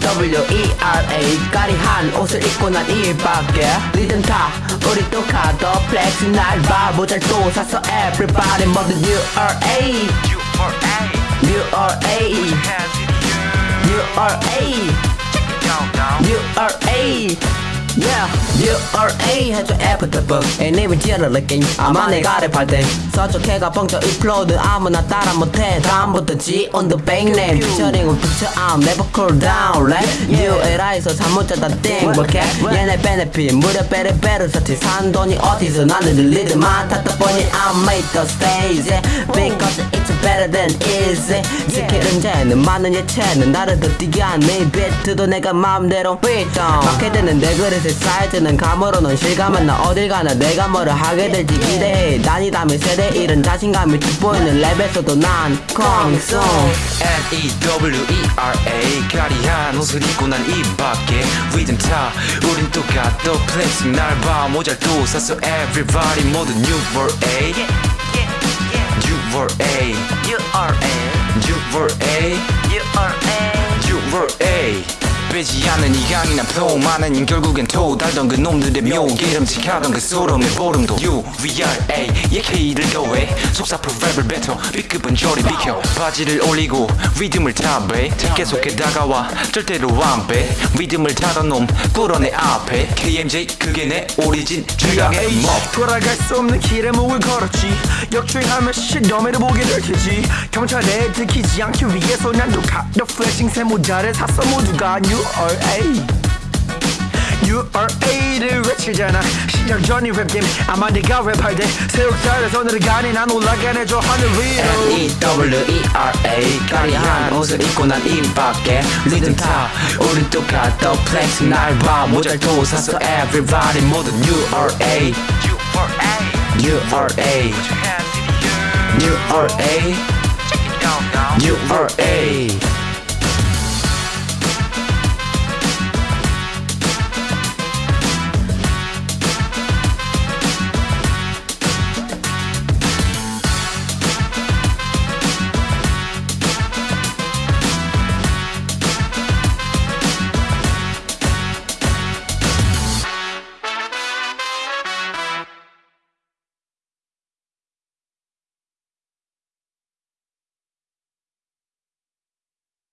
W-E-R-A 까리한 옷을 입고 난 이 밖에 리듬 타 우리 또 가더 플렉스 날봐 모자도 샀어 everybody 모두 U-R-A U-R-A U-R-A U-R-A Yeah, U-R-A 해줘 애프터 북 애니면 찌르르긴 아마 내가 랩할 때 서쪽해가 뻥쳐 이 플로우는 아무나 따라 못해 다음부터 G on the back name 피처링은 붙여 I'm never cool down Let U-L-I에서 잠못 자다 띵 볼게 얘네 베네핏 무려 베레베르 사치 산 돈이 어디서 나는 리드만 탔다 보니 I made the stage Because it's better than easy 스킬은 쟤는 많은 예체는 나를 더 뛰게 하네 비트도 내가 마음대로 휘동 맞게 되는 내 그릇의 사이즈는 감으로는 실감은 나 어딜 가나 내가 뭐를 하게 될지 기대해. 다니다면 세대 이런 자신감이 돋보이는 랩에서도 난 콩송. N-E-W-E-R-A 까리한 옷을 입고 난이 밖에 리듬 타. 우린 또 가도 플렉싱 날봐. 모자도 샀어. Everybody 모두 New World A New World A. You World A U-R-A New World A 빼지 않는 이 강인한 flow. 많은 인 결국엔 토 달던 그 놈들의 묘 기름직하던 그 소름의 보름도 U-V-R-A 얘 K를 더해. 속사포 랩을 뱉어 B급은 저리 비켜. 바지를 올리고 리듬을 타배. 계속해 다가와. 절대로 안빼. 리듬을 타던 놈 꿇어내 앞에. KMJ 그게 내 오리진 최강의 뭐 돌아갈 수 없는 길에 목을 걸었지. 역주행하며 시험에를 보게 될 테지. 경찰에 들키지 않기 위해서 난또 가더 플래싱 새 모자를 샀어. 모두가 URA URA를 외치잖아 시작 전이 랩팀 아마 네가 랩할 때 새옥살에서 너를 가니 난 올라가네 저 하늘 위로 N-E-W-E-R-A 까리한 옷을 입고 난 이 밖에 리듬 타 우린 또 가더 플렉스 날봐 모자도 샀어 everybody 모두 U-R-A U-R-A U-R-A U-R-A